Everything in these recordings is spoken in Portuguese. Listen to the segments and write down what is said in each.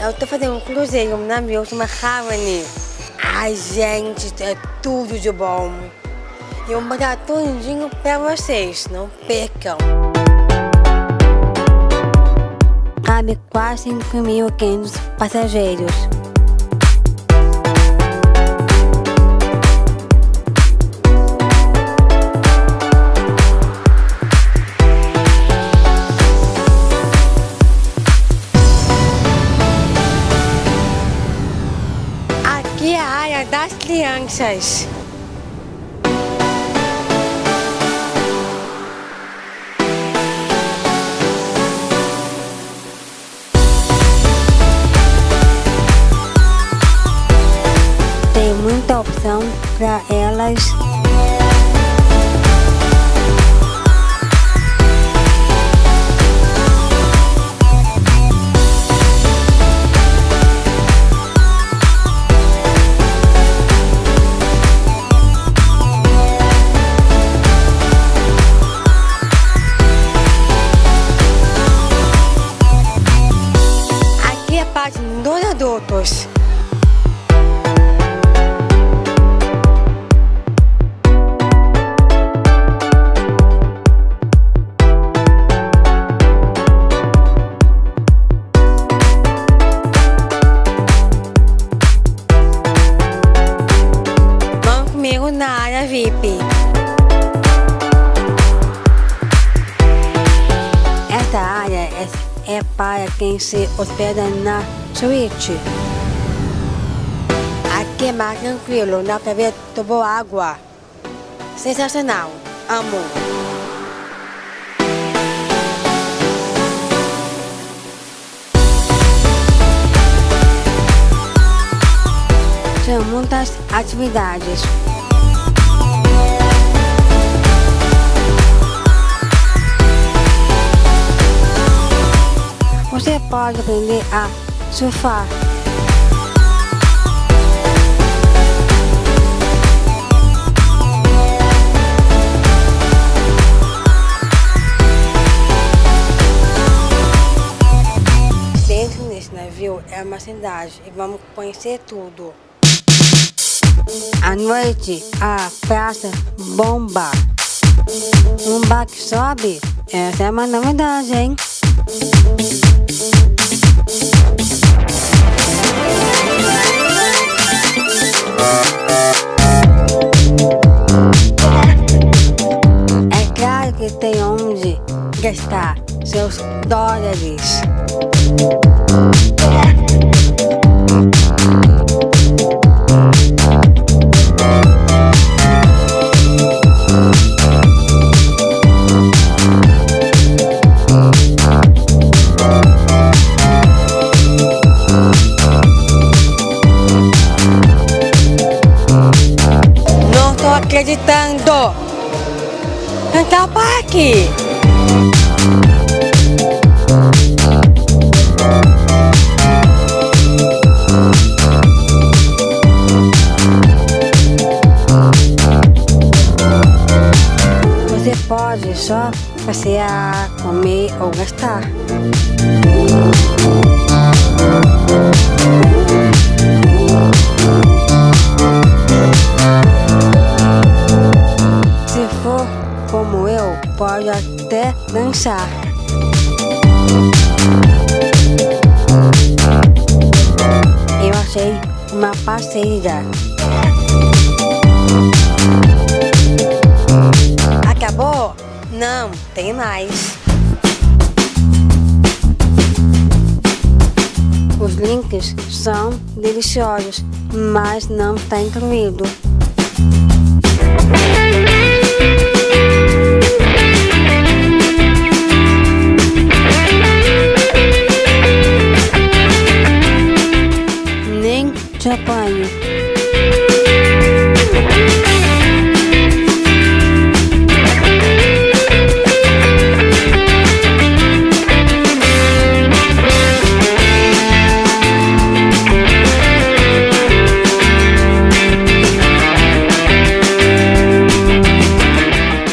eu tô fazendo um cruzeiro, um navio, uma Harmony. Ai, gente, é tudo de bom. E eu vou botar tudinho pra vocês, não percam. Cabe quase 5.500 passageiros. Das crianças. Tem muita opção para elas. Quem se hospeda na suíte. Aqui é mais tranquilo, dá pra ver água. Sensacional, amo. São muitas atividades. Você pode aprender a surfar. Dentro desse navio é uma cidade e vamos conhecer tudo. À noite, a praça bomba. Um bar que sobe, essa é uma novidade, hein? É claro que tem onde gastar seus dólares. Acreditando! Central Park! Você pode só passear, comer ou gastar. Pode até dançar. Eu achei uma parceira. Acabou? Não, tem mais. Os links são deliciosos, mas não está incluído. Te apanho.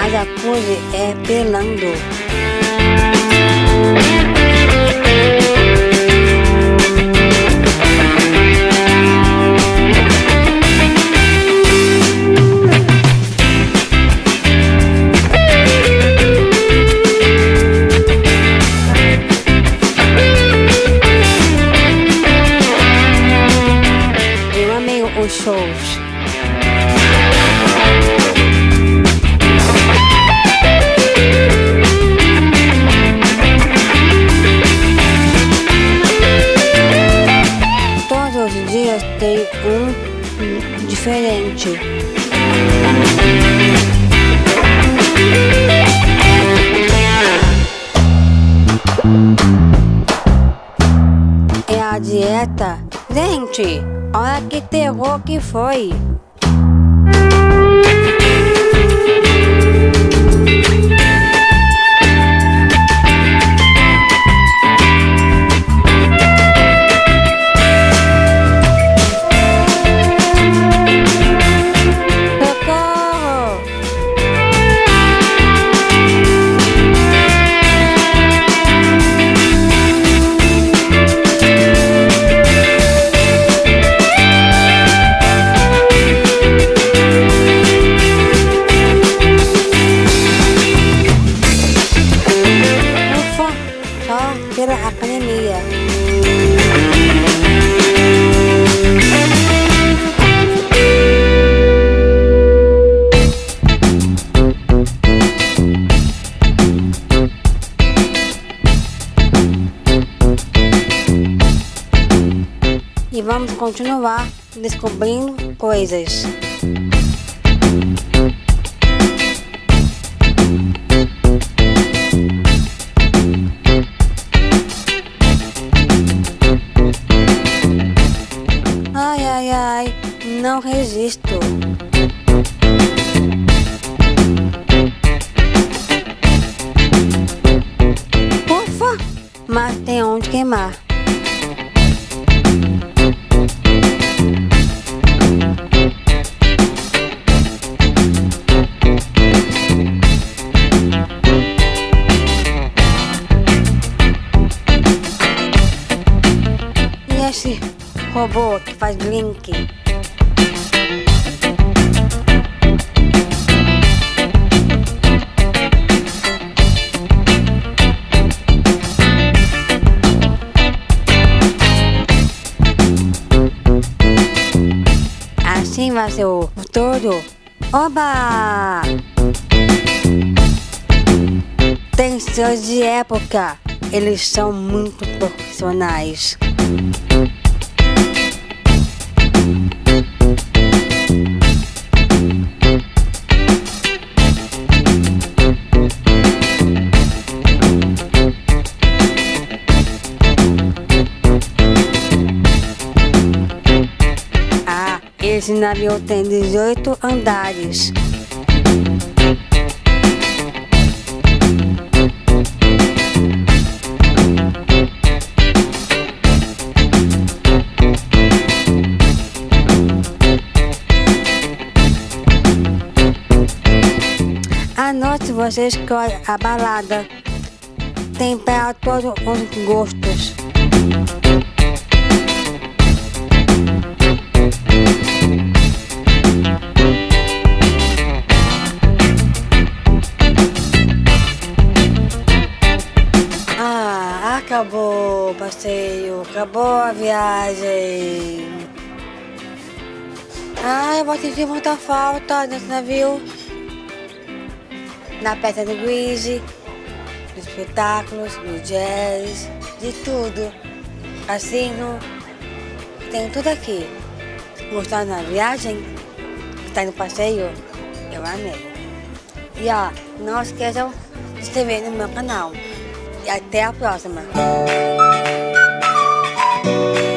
A jacuzzi é pelando. Diferente. É a dieta? Gente, olha que terror que foi. Continuar descobrindo coisas. Ai, ai, ai, não resisto. Ufa, mas tem onde queimar. Esse robô que faz blink? Assim vai ser o futuro. Oba! Tem seus de época. Eles são muito profissionais. Esse navio tem 18 andares. À noite você escolhe a balada. Tem para todos os gostos. Acabou a viagem. Ah, eu vou sentir muita falta desse navio. Na peça do Greasy, nos espetáculos, no jazz, de tudo. Assim, no... tem tudo aqui. Gostou da viagem? Está no passeio? Eu amei. E ó, não esqueçam de se inscrever no meu canal. E até a próxima. Thank you.